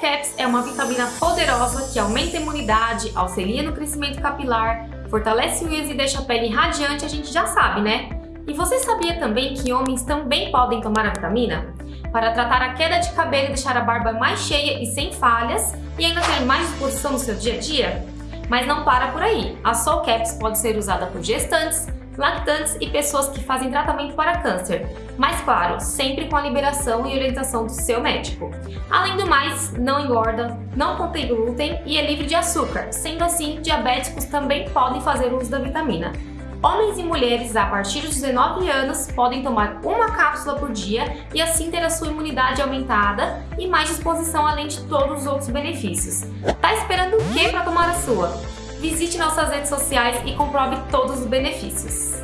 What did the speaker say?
Caps é uma vitamina poderosa que aumenta a imunidade, auxilia no crescimento capilar, fortalece unhas e deixa a pele radiante, a gente já sabe, né? E você sabia também que homens também podem tomar a vitamina? Para tratar a queda de cabelo e deixar a barba mais cheia e sem falhas e ainda ter mais disposição no seu dia a dia? Mas não para por aí. A Soul Caps pode ser usada por gestantes, lactantes e pessoas que fazem tratamento para câncer. Mas claro, sempre com a liberação e orientação do seu médico. Além do mais, não engorda, não contém glúten e é livre de açúcar. Sendo assim, diabéticos também podem fazer uso da vitamina. Homens e mulheres a partir dos 19 anos podem tomar uma cápsula por dia e assim ter a sua imunidade aumentada e mais disposição além de todos os outros benefícios. Tá esperando o que para tomar a sua? Visite nossas redes sociais e comprove todos os benefícios.